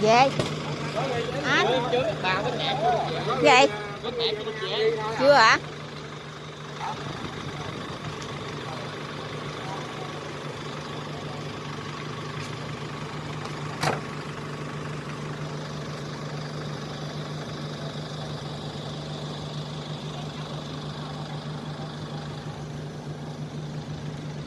về anh vậy? Chưa hả?